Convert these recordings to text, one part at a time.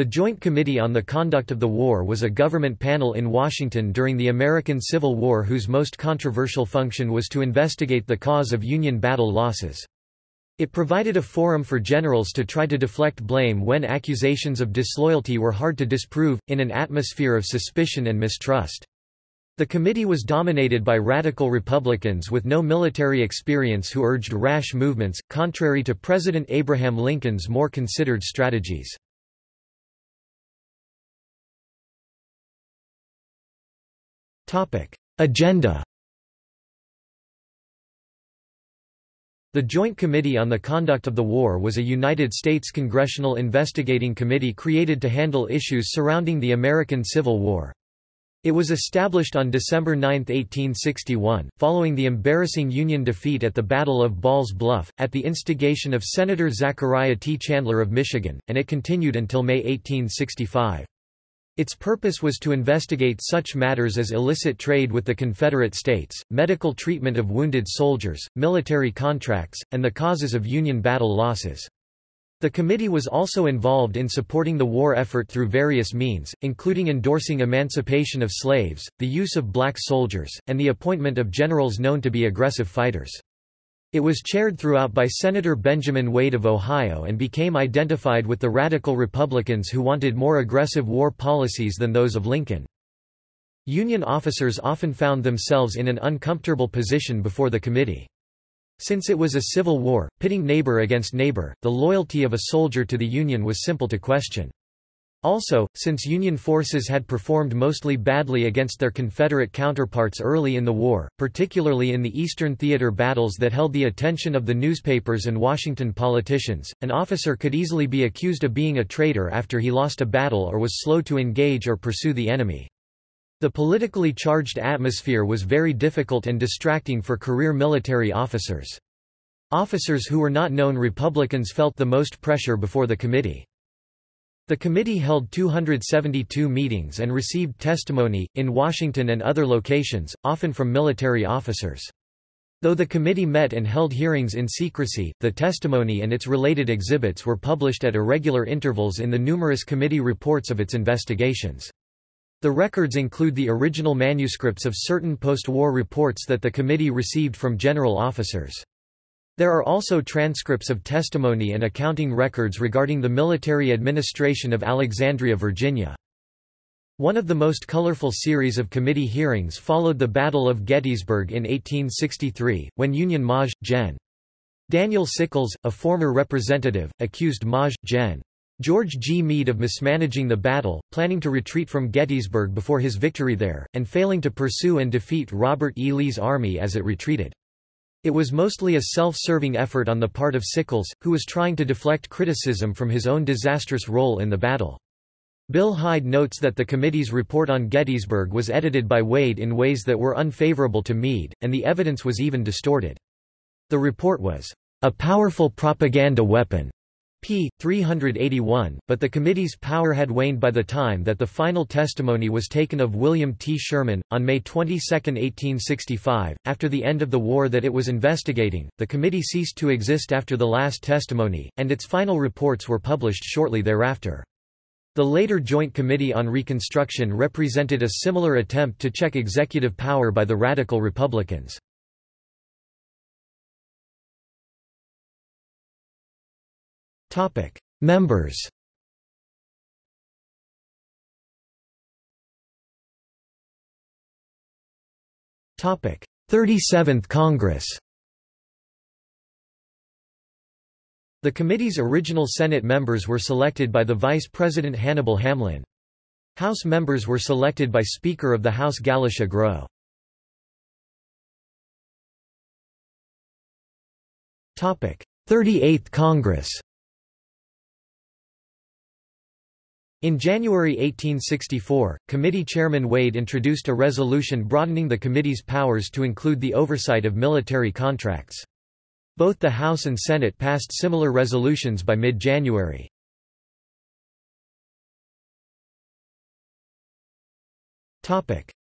The Joint Committee on the Conduct of the War was a government panel in Washington during the American Civil War whose most controversial function was to investigate the cause of Union battle losses. It provided a forum for generals to try to deflect blame when accusations of disloyalty were hard to disprove, in an atmosphere of suspicion and mistrust. The committee was dominated by radical Republicans with no military experience who urged rash movements, contrary to President Abraham Lincoln's more considered strategies. Agenda The Joint Committee on the Conduct of the War was a United States congressional investigating committee created to handle issues surrounding the American Civil War. It was established on December 9, 1861, following the embarrassing Union defeat at the Battle of Ball's Bluff, at the instigation of Senator Zachariah T. Chandler of Michigan, and it continued until May 1865. Its purpose was to investigate such matters as illicit trade with the Confederate States, medical treatment of wounded soldiers, military contracts, and the causes of Union battle losses. The committee was also involved in supporting the war effort through various means, including endorsing emancipation of slaves, the use of black soldiers, and the appointment of generals known to be aggressive fighters. It was chaired throughout by Senator Benjamin Wade of Ohio and became identified with the radical Republicans who wanted more aggressive war policies than those of Lincoln. Union officers often found themselves in an uncomfortable position before the committee. Since it was a civil war, pitting neighbor against neighbor, the loyalty of a soldier to the Union was simple to question. Also, since Union forces had performed mostly badly against their Confederate counterparts early in the war, particularly in the Eastern Theater battles that held the attention of the newspapers and Washington politicians, an officer could easily be accused of being a traitor after he lost a battle or was slow to engage or pursue the enemy. The politically charged atmosphere was very difficult and distracting for career military officers. Officers who were not known Republicans felt the most pressure before the committee. The committee held 272 meetings and received testimony, in Washington and other locations, often from military officers. Though the committee met and held hearings in secrecy, the testimony and its related exhibits were published at irregular intervals in the numerous committee reports of its investigations. The records include the original manuscripts of certain post-war reports that the committee received from general officers. There are also transcripts of testimony and accounting records regarding the military administration of Alexandria, Virginia. One of the most colorful series of committee hearings followed the Battle of Gettysburg in 1863, when Union Maj. Gen. Daniel Sickles, a former representative, accused Maj. Gen. George G. Meade of mismanaging the battle, planning to retreat from Gettysburg before his victory there, and failing to pursue and defeat Robert E. Lee's army as it retreated. It was mostly a self-serving effort on the part of Sickles, who was trying to deflect criticism from his own disastrous role in the battle. Bill Hyde notes that the committee's report on Gettysburg was edited by Wade in ways that were unfavorable to Meade, and the evidence was even distorted. The report was a powerful propaganda weapon p. 381, but the committee's power had waned by the time that the final testimony was taken of William T. Sherman. On May 22, 1865, after the end of the war that it was investigating, the committee ceased to exist after the last testimony, and its final reports were published shortly thereafter. The later Joint Committee on Reconstruction represented a similar attempt to check executive power by the Radical Republicans. Topic: Members. Topic: 37th Congress. The committee's original Senate members were selected by the Vice President Hannibal Hamlin. House members were selected by Speaker of the House Galusha Grow. 38th Congress In January 1864, committee chairman Wade introduced a resolution broadening the committee's powers to include the oversight of military contracts. Both the House and Senate passed similar resolutions by mid-January.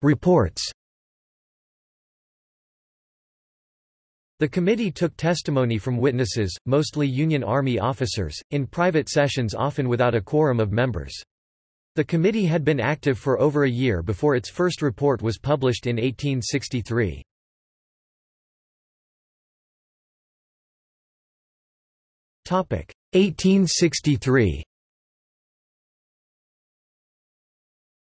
Reports The committee took testimony from witnesses, mostly Union Army officers, in private sessions often without a quorum of members. The committee had been active for over a year before its first report was published in 1863. 1863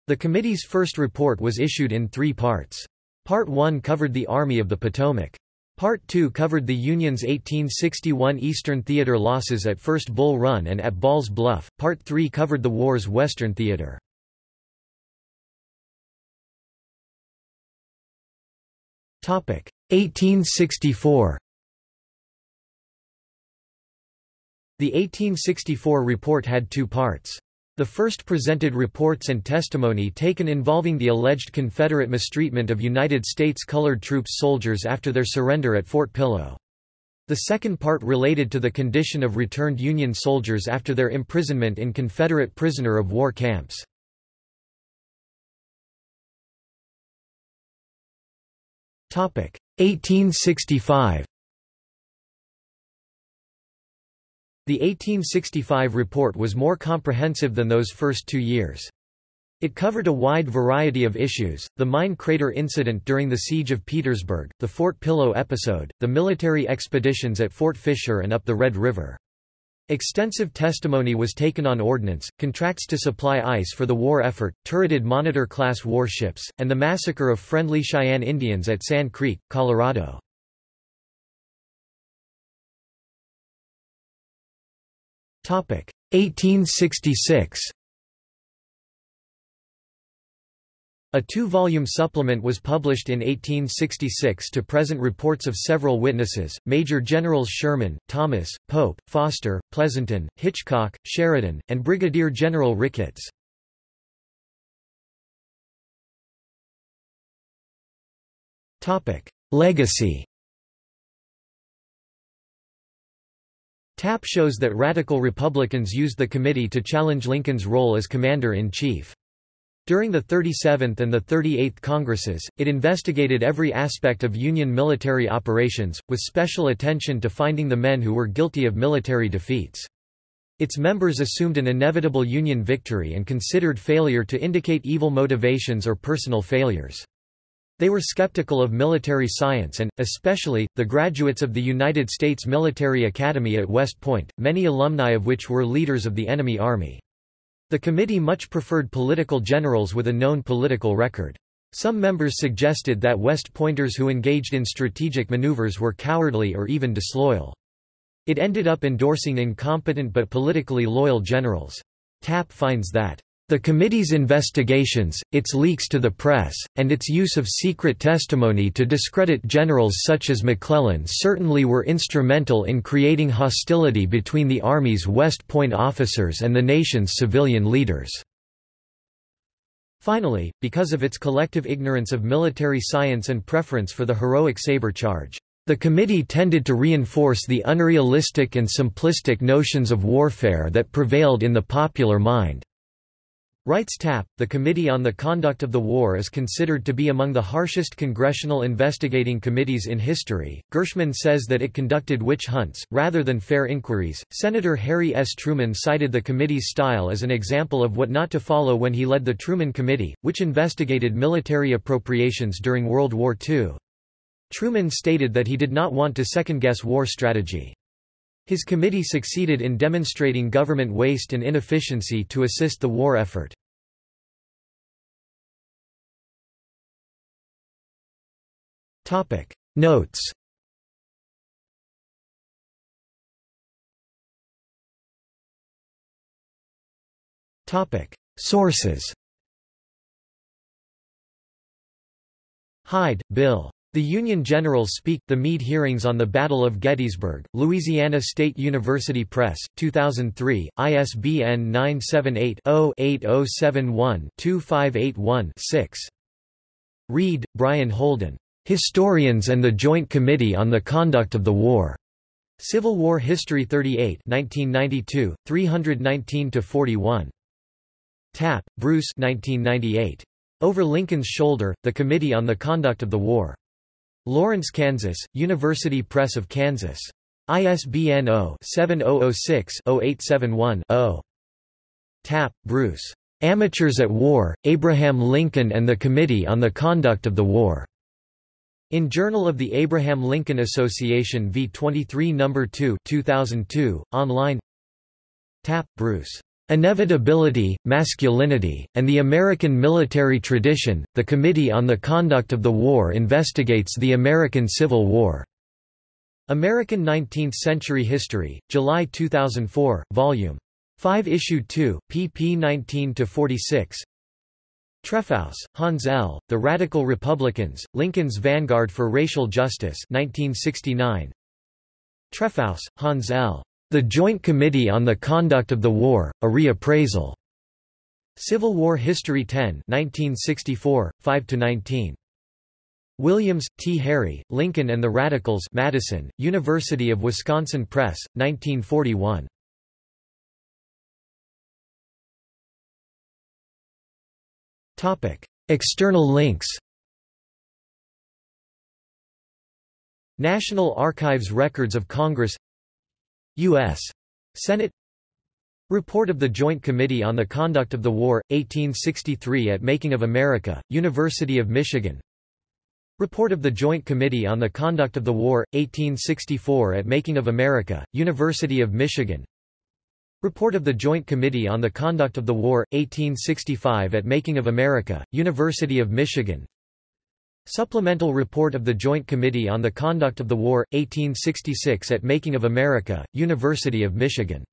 The committee's first report was issued in three parts. Part 1 covered the Army of the Potomac. Part 2 covered the Union's 1861 Eastern Theater losses at First Bull Run and at Ball's Bluff. Part 3 covered the war's Western Theater. Topic 1864. The 1864 report had two parts. The first presented reports and testimony taken involving the alleged Confederate mistreatment of United States colored troops soldiers after their surrender at Fort Pillow. The second part related to the condition of returned Union soldiers after their imprisonment in Confederate prisoner of war camps. Topic 1865 The 1865 report was more comprehensive than those first two years. It covered a wide variety of issues, the mine crater incident during the Siege of Petersburg, the Fort Pillow episode, the military expeditions at Fort Fisher and up the Red River. Extensive testimony was taken on ordnance, contracts to supply ice for the war effort, turreted Monitor-class warships, and the massacre of friendly Cheyenne Indians at Sand Creek, Colorado. 1866 A two-volume supplement was published in 1866 to present reports of several witnesses, Major Generals Sherman, Thomas, Pope, Foster, Pleasonton, Hitchcock, Sheridan, and Brigadier General Ricketts. Legacy Tapp shows that radical Republicans used the committee to challenge Lincoln's role as commander-in-chief. During the 37th and the 38th Congresses, it investigated every aspect of Union military operations, with special attention to finding the men who were guilty of military defeats. Its members assumed an inevitable Union victory and considered failure to indicate evil motivations or personal failures. They were skeptical of military science and, especially, the graduates of the United States Military Academy at West Point, many alumni of which were leaders of the enemy army. The committee much preferred political generals with a known political record. Some members suggested that West Pointers who engaged in strategic maneuvers were cowardly or even disloyal. It ended up endorsing incompetent but politically loyal generals. Tapp finds that the committee's investigations, its leaks to the press, and its use of secret testimony to discredit generals such as McClellan certainly were instrumental in creating hostility between the Army's West Point officers and the nation's civilian leaders. Finally, because of its collective ignorance of military science and preference for the heroic saber charge, the committee tended to reinforce the unrealistic and simplistic notions of warfare that prevailed in the popular mind. Writes Tapp, the Committee on the Conduct of the War is considered to be among the harshest congressional investigating committees in history. Gershman says that it conducted witch hunts, rather than fair inquiries. Senator Harry S. Truman cited the committee's style as an example of what not to follow when he led the Truman Committee, which investigated military appropriations during World War II. Truman stated that he did not want to second-guess war strategy. His committee succeeded in demonstrating government waste and inefficiency to assist the war effort. Notes Sources Hyde, Bill. The Union Generals Speak, The Meade Hearings on the Battle of Gettysburg, Louisiana State University Press, 2003, ISBN 978-0-8071-2581-6. Reid, Brian Holden. Historians and the Joint Committee on the Conduct of the War. Civil War History 38 1992, 319–41. Tapp, Bruce 1998. Over Lincoln's Shoulder, The Committee on the Conduct of the War. Lawrence, Kansas, University Press of Kansas. ISBN 0-7006-0871-0. Tapp, Bruce. Amateurs at War, Abraham Lincoln and the Committee on the Conduct of the War. In Journal of the Abraham Lincoln Association v. 23 No. 2 2002, online Tapp, Bruce. Inevitability, Masculinity, and the American Military Tradition, the Committee on the Conduct of the War investigates the American Civil War. American Nineteenth-Century History, July 2004, Vol. 5 Issue 2, pp 19–46 Trefousse, Hans L., The Radical Republicans, Lincoln's Vanguard for Racial Justice 1969. Trefousse, Hans L. The Joint Committee on the Conduct of the War, A Reappraisal. Civil War History 10 1964, 5–19. Williams, T. Harry, Lincoln and the Radicals Madison, University of Wisconsin Press, 1941. External links National Archives Records of Congress U.S. Senate Report of the Joint Committee on the Conduct of the War, 1863 at Making of America, University of Michigan. Report of the Joint Committee on the Conduct of the War, 1864 at Making of America, University of Michigan. Report of the Joint Committee on the Conduct of the War, 1865 at Making of America, University of Michigan Supplemental Report of the Joint Committee on the Conduct of the War, 1866 at Making of America, University of Michigan